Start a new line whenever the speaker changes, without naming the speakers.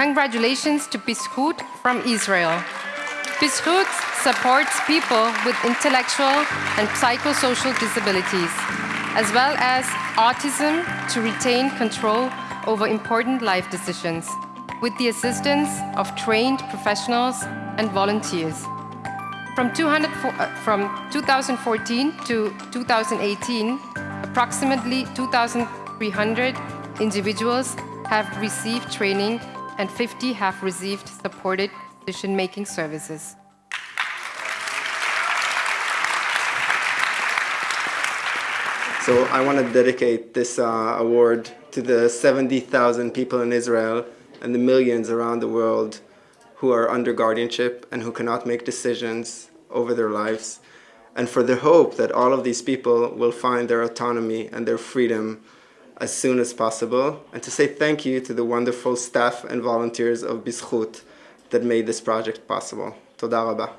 Congratulations to Bizchut from Israel. Bizchut supports people with intellectual and psychosocial disabilities, as well as autism to retain control over important life decisions, with the assistance of trained professionals and volunteers. From, 200, uh, from 2014 to 2018, approximately 2,300 individuals have received training and 50 have received supported decision-making services.
So I want to dedicate this uh, award to the 70,000 people in Israel and the millions around the world who are under guardianship and who cannot make decisions over their lives, and for the hope that all of these people will find their autonomy and their freedom as soon as possible, and to say thank you to the wonderful staff and volunteers of Bizchut that made this project possible. Toda.